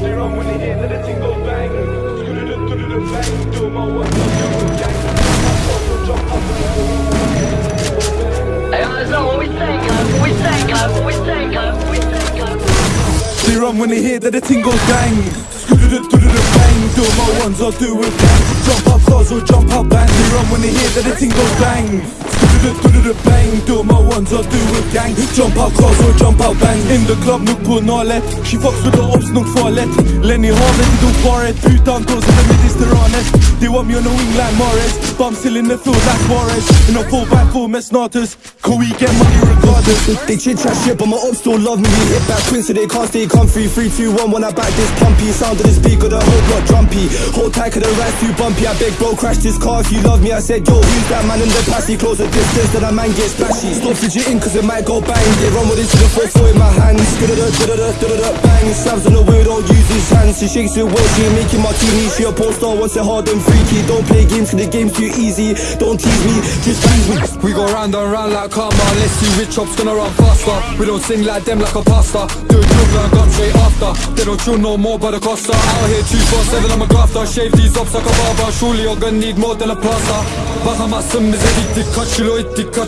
They when they hear that thing goes bang. Do Hey, not what we say, club. We say, club. We say, club. We. They run when they hear that the thing goes bang. Bang. Do my ones, I'll do it gang. Jump up cars or jump up bang. They run when they hear that the thing goes bang. Bang. Do my ones, I'll do it gang. Jump up cars or jump up bang. In the club, nuk på nalet. She fucks with the ops, nuk farligt. Lenny havet, du faret. Utan som är Mediterranet. They want me on the wing like Morris. But I'm still in the field like Morris. In a full back full mess status. Can we get money regardless? They chit chat shit, but my ops still love me. We hit back twins so they can't stay comfy. 3, 2, 1, when I back this pumpy. Sound of the speaker, the whole block jumpy. Hold tight, cause the ride's too bumpy. I beg, bro, crash this car if you love me. I said, yo, who's that man in the passy? Close the distance, then that man gets splashy. Stop fidgeting, cause it might go bang. They run with this to the 4 4 in my hands. Da-da-da, da-da-da, da-da-da, bang. Stabs on the wheel, don't use his hands. She shakes it well, she making martini. She a porn star, wants it hard and freaky. Don't play games, cause the game's too easy. Don't tease me, just tease me. We go round and round like karma Let's see which chop's gonna run faster We don't sing like them like a pasta Do a joke and gun straight after They don't chill no more by the costa Out here 247 I'm a grafter. Shave these ups like a barber. Surely you're gonna need more than a plaster. Bakamazsın bize dik kaç kilo ittik kaç